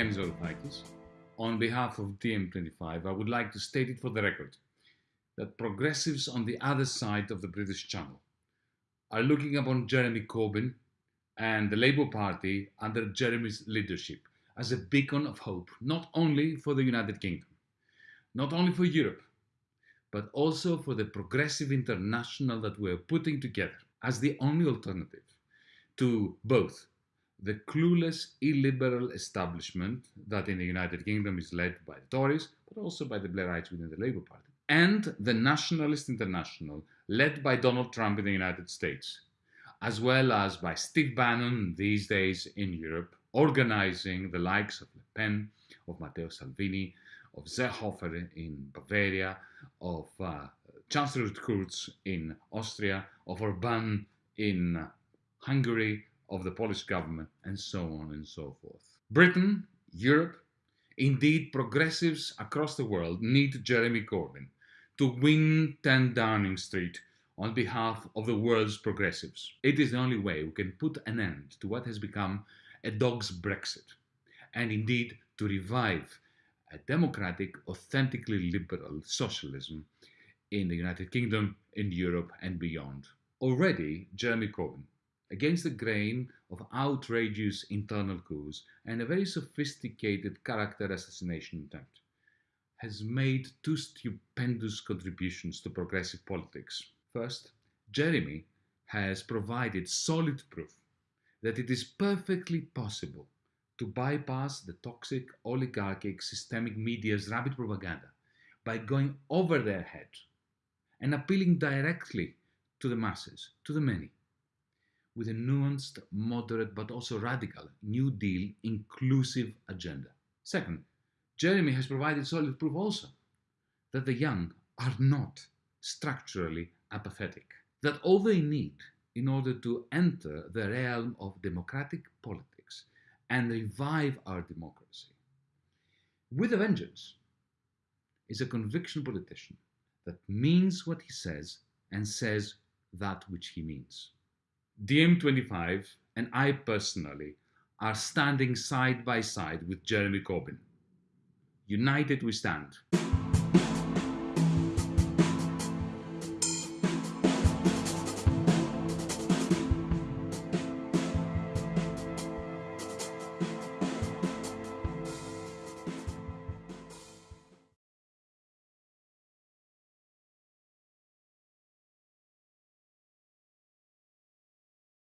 I'm Varoufakis. On behalf of DiEM25, I would like to state it for the record that progressives on the other side of the British Channel are looking upon Jeremy Corbyn and the Labour Party under Jeremy's leadership as a beacon of hope, not only for the United Kingdom, not only for Europe, but also for the progressive international that we're putting together as the only alternative to both the clueless illiberal establishment that in the United Kingdom is led by the Tories, but also by the Blairites within the Labour Party, and the nationalist international led by Donald Trump in the United States, as well as by Steve Bannon these days in Europe, organizing the likes of Le Pen, of Matteo Salvini, of Seehofer in Bavaria, of uh, Chancellor Kurz in Austria, of Orban in Hungary, of the Polish government, and so on and so forth. Britain, Europe, indeed progressives across the world need Jeremy Corbyn to win 10 Downing Street on behalf of the world's progressives. It is the only way we can put an end to what has become a dog's Brexit, and indeed to revive a democratic, authentically liberal socialism in the United Kingdom, in Europe, and beyond. Already, Jeremy Corbyn against the grain of outrageous internal coups and a very sophisticated character assassination attempt, has made two stupendous contributions to progressive politics. First, Jeremy has provided solid proof that it is perfectly possible to bypass the toxic oligarchic systemic media's rabid propaganda by going over their head and appealing directly to the masses, to the many with a nuanced, moderate, but also radical New Deal inclusive agenda. Second, Jeremy has provided solid proof also that the young are not structurally apathetic, that all they need in order to enter the realm of democratic politics and revive our democracy with a vengeance is a conviction politician that means what he says and says that which he means. DiEM25 and I personally are standing side by side with Jeremy Corbyn. United we stand.